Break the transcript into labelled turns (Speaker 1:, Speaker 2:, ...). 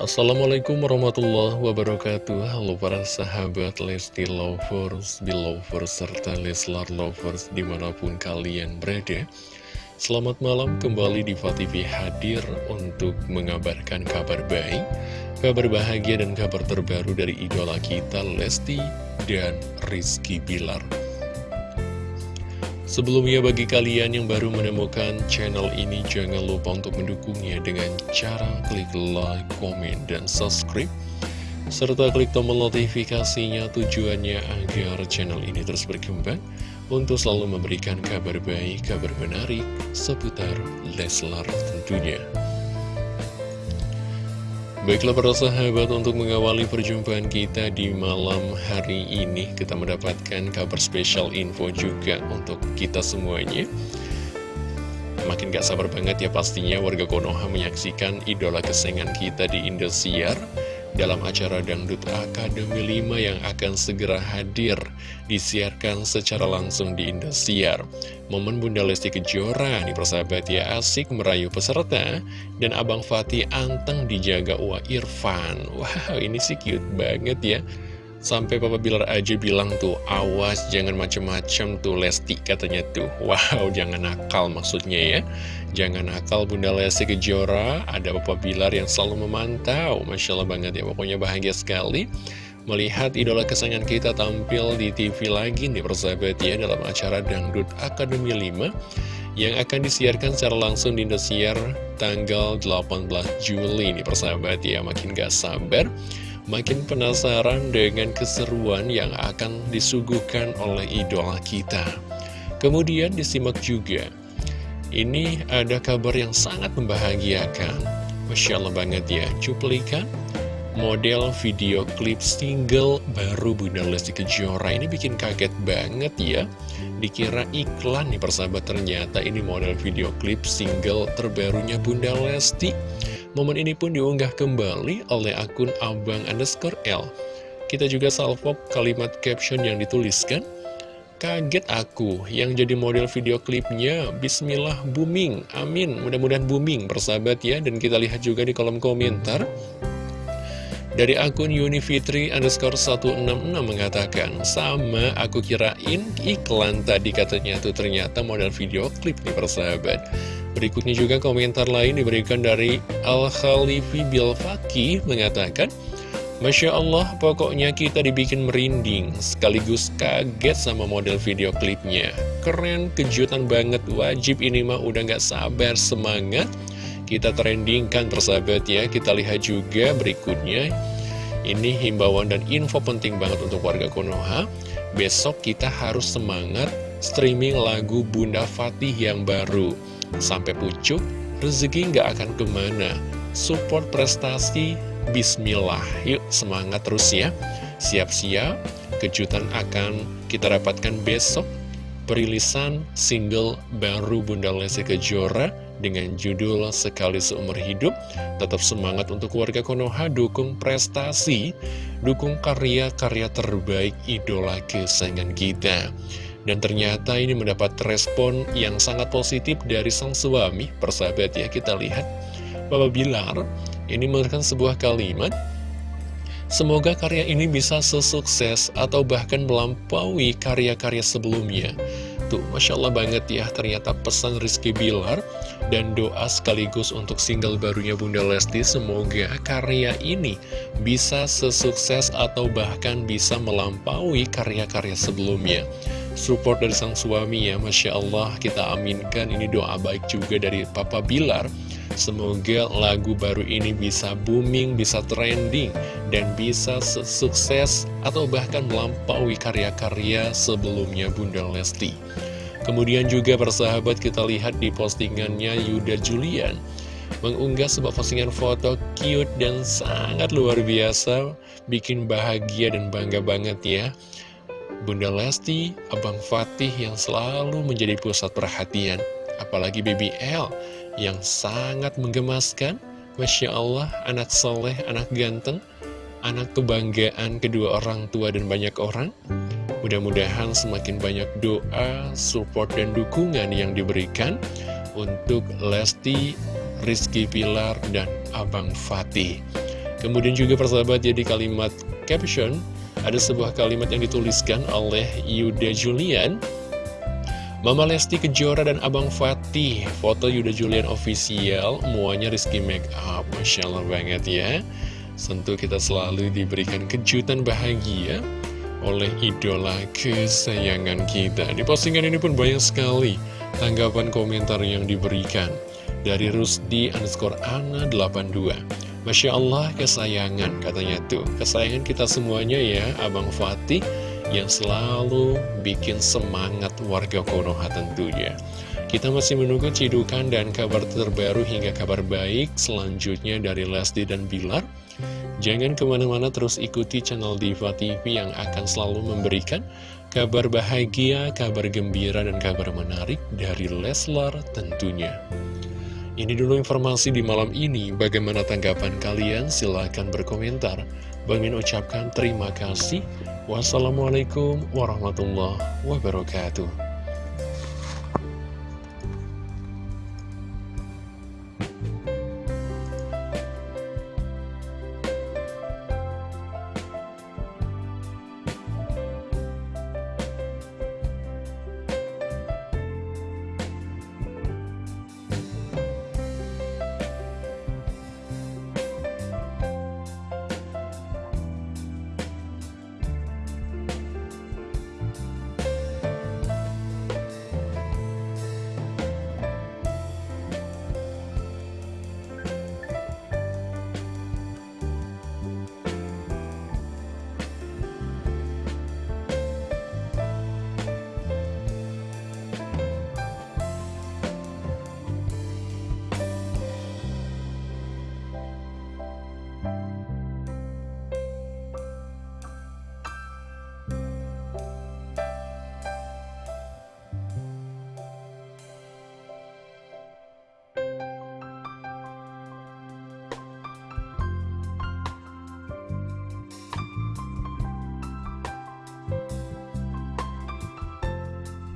Speaker 1: Assalamualaikum warahmatullahi wabarakatuh. Halo para sahabat Lesti Lovers, Belovers, serta Leslar Lovers di mana pun kalian berada. Selamat malam kembali di TV hadir untuk mengabarkan kabar baik Kabar bahagia dan kabar terbaru dari idola kita Lesti dan Rizky Bilar Sebelumnya bagi kalian yang baru menemukan channel ini jangan lupa untuk mendukungnya dengan cara klik like, komen, dan subscribe serta klik tombol notifikasinya tujuannya agar channel ini terus berkembang untuk selalu memberikan kabar baik, kabar menarik seputar Leslar tentunya. Baiklah para sahabat untuk mengawali perjumpaan kita di malam hari ini Kita mendapatkan kabar spesial info juga untuk kita semuanya. Makin gak sabar banget ya pastinya warga Konoha menyaksikan idola kesayangan kita di Indosiar dalam acara Dangdut Akademi 5 yang akan segera hadir disiarkan secara langsung di Indosiar. Momen Bunda Lesti Kejora nih persahabat ya asik merayu peserta dan Abang Fatih anteng dijaga Wa Irfan. Wow ini sih cute banget ya. Sampai Papa Bilar aja bilang tuh, awas jangan macem-macem tuh Lesti katanya tuh. Wow, jangan nakal maksudnya ya. Jangan nakal Bunda Lesti Kejora, ada Papa Bilar yang selalu memantau. Masya Allah banget ya, pokoknya bahagia sekali. Melihat idola kesayangan kita tampil di TV lagi nih persahabat ya dalam acara Dangdut Akademi 5 yang akan disiarkan secara langsung di Indosiar tanggal 18 Juli nih persahabat ya makin gak sabar makin penasaran dengan keseruan yang akan disuguhkan oleh idola kita. Kemudian disimak juga, ini ada kabar yang sangat membahagiakan. Masya Allah banget ya, cuplikan. Model video klip single baru Bunda Lesti Kejora ini bikin kaget banget ya. Dikira iklan nih persahabat ternyata ini model video klip single terbarunya Bunda Lesti Momen ini pun diunggah kembali oleh akun abang underscore L. Kita juga salvo kalimat caption yang dituliskan. Kaget aku yang jadi model video klipnya. Bismillah booming, amin. Mudah-mudahan booming persahabat ya. Dan kita lihat juga di kolom komentar. Dari akun Unifitri underscore 166 mengatakan Sama aku kirain iklan tadi katanya tuh. Ternyata model video klip nih persahabat Berikutnya juga komentar lain diberikan dari Al-Khalifi Bilfaki mengatakan Masya Allah, pokoknya kita dibikin merinding, sekaligus kaget sama model video klipnya. Keren, kejutan banget, wajib ini mah udah gak sabar, semangat. Kita trendingkan persahabat ya, kita lihat juga berikutnya. Ini himbauan dan info penting banget untuk warga Konoha. Besok kita harus semangat streaming lagu Bunda Fatih yang baru. Sampai pucuk, rezeki nggak akan ke mana. Support prestasi, bismillah. Yuk semangat terus ya. Siap-siap, kejutan akan kita dapatkan besok. Perilisan single baru Bunda Lesti Kejora dengan judul Sekali Seumur Hidup. Tetap semangat untuk warga Konoha, dukung prestasi, dukung karya-karya terbaik idola kesayangan kita. Dan ternyata ini mendapat respon yang sangat positif dari sang suami Persahabat ya, kita lihat. Bapak Bilar ini mengatakan sebuah kalimat Semoga karya ini bisa sesukses atau bahkan melampaui karya-karya sebelumnya. Tuh, Masya Allah banget ya, ternyata pesan Rizky Bilar dan doa sekaligus untuk single barunya Bunda Lesti Semoga karya ini bisa sesukses atau bahkan bisa melampaui karya-karya sebelumnya support dari sang suami ya Masya Allah kita aminkan ini doa baik juga dari Papa Bilar Semoga lagu baru ini bisa booming, bisa trending, dan bisa sukses atau bahkan melampaui karya-karya sebelumnya Bunda Lesti. Kemudian juga persahabat kita lihat di postingannya Yuda Julian mengunggah sebuah postingan foto cute dan sangat luar biasa, bikin bahagia dan bangga banget ya. Bunda Lesti, Abang Fatih yang selalu menjadi pusat perhatian. Apalagi Baby L yang sangat menggemaskan. Masya Allah, anak soleh, anak ganteng, anak kebanggaan kedua orang tua dan banyak orang. Mudah-mudahan semakin banyak doa, support, dan dukungan yang diberikan untuk Lesti, Rizky Pilar, dan Abang Fatih. Kemudian juga persahabat jadi kalimat caption Ada sebuah kalimat yang dituliskan oleh Yuda Julian. Mama Lesti Kejora dan Abang Fatih Foto Yuda Julian official. Muanya Rizky Make Up Masya Allah banget ya. Tentu kita selalu diberikan kejutan bahagia Oleh idola kesayangan kita. Di postingan ini pun banyak sekali Tanggapan komentar yang diberikan Dari Rusdi underscore Ana 82 Masya Allah kesayangan katanya tuh Kesayangan kita semuanya ya Abang Fatih yang selalu bikin semangat warga Konoha tentunya. Kita masih menunggu cidukan dan kabar terbaru hingga kabar baik selanjutnya dari Lesti dan Bilar. Jangan ke mana-mana terus ikuti channel Diva TV yang akan selalu memberikan kabar bahagia, kabar gembira, dan kabar menarik dari Leslar tentunya. Ini dulu informasi di malam ini. Bagaimana tanggapan kalian? Silahkan berkomentar. Bang Min ucapkan terima kasih. Wassalamualaikum warahmatullahi wabarakatuh.